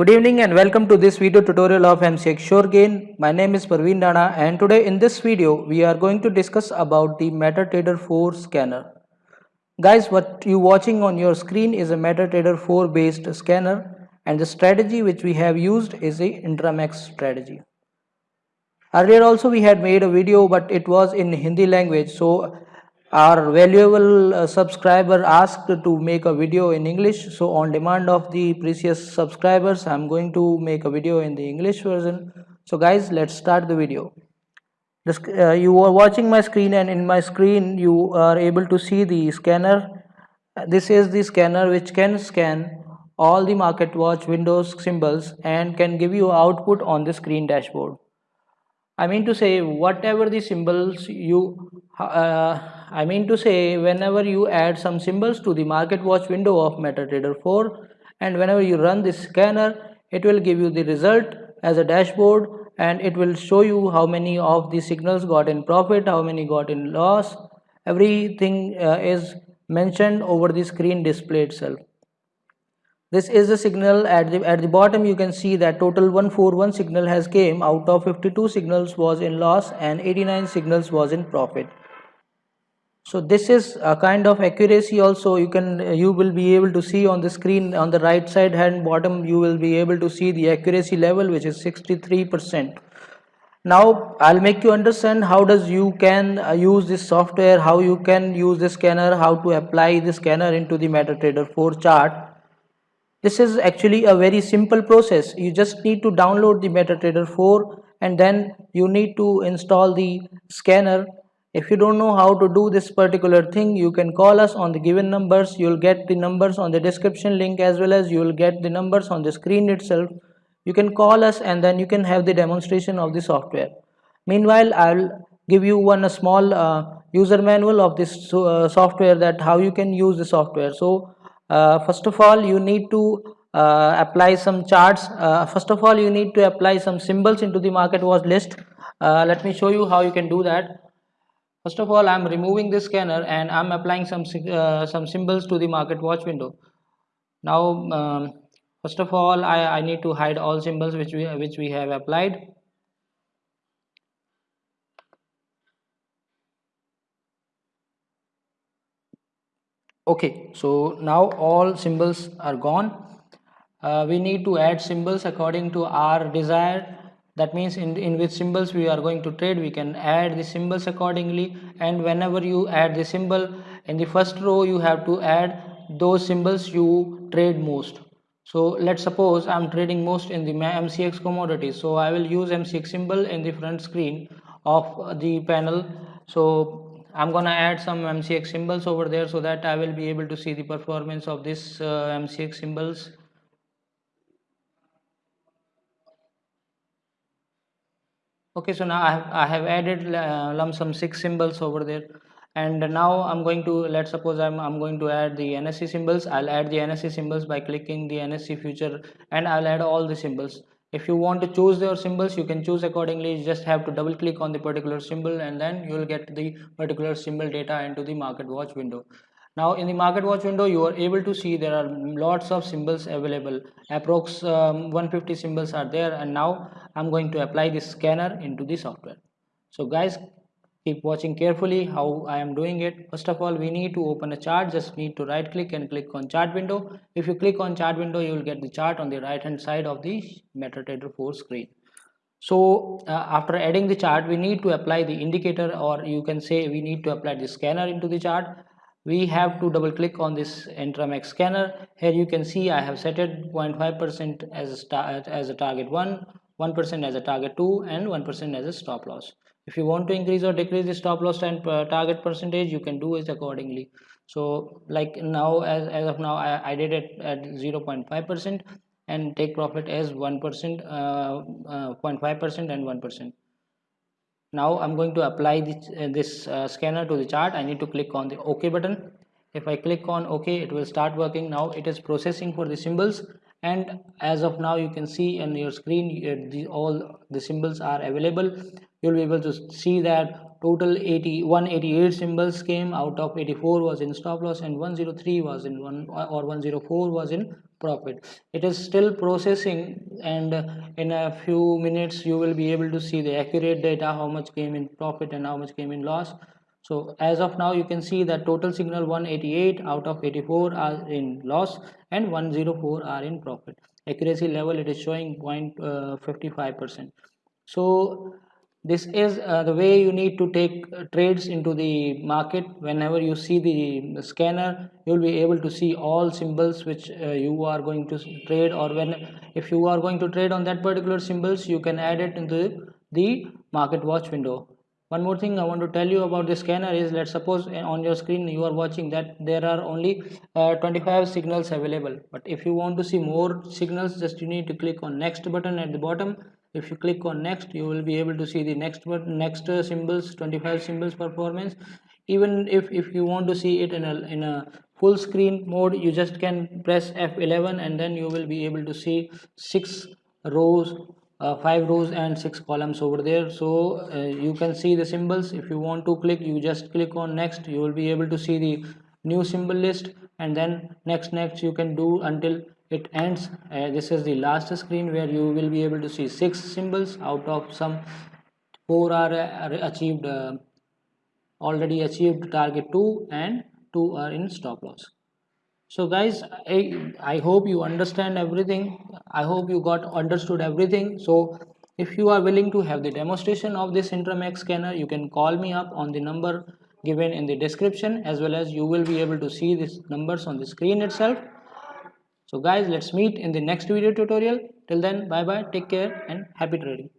Good evening and welcome to this video tutorial of MCX SureGain. My name is Parveen Dana and today in this video we are going to discuss about the MetaTrader 4 scanner. Guys what you watching on your screen is a MetaTrader 4 based scanner and the strategy which we have used is a Intramax strategy. Earlier also we had made a video but it was in Hindi language so our valuable uh, subscriber asked to make a video in english. So on demand of the precious subscribers i'm going to make a video in the english version. So guys let's start the video. Uh, you are watching my screen and in my screen you are able to see the scanner. This is the scanner which can scan all the market watch windows symbols and can give you output on the screen dashboard. I mean to say whatever the symbols you uh, I mean to say whenever you add some symbols to the market watch window of MetaTrader 4 and whenever you run this scanner it will give you the result as a dashboard and it will show you how many of the signals got in profit how many got in loss. Everything uh, is mentioned over the screen display itself. This is the signal at the at the bottom. You can see that total 141 signal has came. Out of 52 signals was in loss and 89 signals was in profit so this is a kind of accuracy also you can you will be able to see on the screen on the right side hand bottom you will be able to see the accuracy level which is 63 percent. Now i'll make you understand how does you can uh, use this software how you can use the scanner how to apply the scanner into the metatrader 4 chart. This is actually a very simple process. You just need to download the metatrader 4 and then you need to install the scanner if you don't know how to do this particular thing you can call us on the given numbers. You'll get the numbers on the description link as well as you will get the numbers on the screen itself. You can call us and then you can have the demonstration of the software. Meanwhile i'll give you one small uh, user manual of this uh, software that how you can use the software. So uh, first of all you need to uh, apply some charts. Uh, first of all you need to apply some symbols into the market watch list. Uh, let me show you how you can do that First of all, I'm removing this scanner and I'm applying some uh, some symbols to the market watch window. Now, um, first of all, I, I need to hide all symbols which we which we have applied. Okay, so now all symbols are gone. Uh, we need to add symbols according to our desire that means in, in which symbols we are going to trade we can add the symbols accordingly. And whenever you add the symbol in the first row you have to add those symbols you trade most. So let's suppose i'm trading most in the mcx commodities. So i will use mcx symbol in the front screen of the panel. So i'm gonna add some mcx symbols over there so that i will be able to see the performance of this uh, mcx symbols okay so now I have, I have added uh, lump sum six symbols over there. And now I'm going to let's suppose I'm, I'm going to add the NSE symbols. I'll add the NSE symbols by clicking the NSE future and I'll add all the symbols. If you want to choose your symbols you can choose accordingly. You just have to double click on the particular symbol and then you will get the particular symbol data into the market watch window now in the market watch window you are able to see there are lots of symbols available. Approx um, 150 symbols are there and now i'm going to apply this scanner into the software. So guys keep watching carefully how i am doing it. First of all we need to open a chart. Just need to right click and click on chart window. If you click on chart window you will get the chart on the right hand side of the metatrader 4 screen. So uh, after adding the chart we need to apply the indicator or you can say we need to apply the scanner into the chart we have to double click on this Intramax scanner. Here you can see I have set it 0.5 percent as a as a target 1 1 percent as a target 2 and 1 percent as a stop loss. If you want to increase or decrease the stop loss and uh, target percentage you can do it accordingly. So like now as, as of now I, I did it at 0.5 percent and take profit as 1 percent uh, uh, 0.5 and 1 percent now i'm going to apply this, uh, this uh, scanner to the chart. I need to click on the ok button. If i click on ok it will start working. Now it is processing for the symbols. And as of now you can see on your screen uh, the, all the symbols are available. You'll be able to see that total 80 188 symbols came. Out of 84 was in stop loss and 103 was in one or 104 was in profit. It is still processing and in a few minutes you will be able to see the accurate data how much came in profit and how much came in loss. So as of now you can see that total signal 188 out of 84 are in loss and 104 are in profit. Accuracy level it is showing uh, 0.55 percent. So this is uh, the way you need to take uh, trades into the market. Whenever you see the, the scanner you will be able to see all symbols which uh, you are going to trade or when if you are going to trade on that particular symbols you can add it into the market watch window. One more thing i want to tell you about the scanner is let's suppose uh, on your screen you are watching that there are only uh, 25 signals available. But if you want to see more signals just you need to click on next button at the bottom if you click on next you will be able to see the next button next uh, symbols 25 symbols performance. Even if if you want to see it in a in a full screen mode you just can press F11 and then you will be able to see six rows uh, five rows and six columns over there. So uh, you can see the symbols. If you want to click you just click on next. You will be able to see the new symbol list and then next next you can do until it ends uh, this is the last screen where you will be able to see six symbols out of some four are, are achieved uh, already achieved target 2 and 2 are in stop loss. So guys I, I hope you understand everything. I hope you got understood everything. So if you are willing to have the demonstration of this intramax scanner you can call me up on the number given in the description as well as you will be able to see these numbers on the screen itself so guys let's meet in the next video tutorial. Till then bye bye take care and happy trading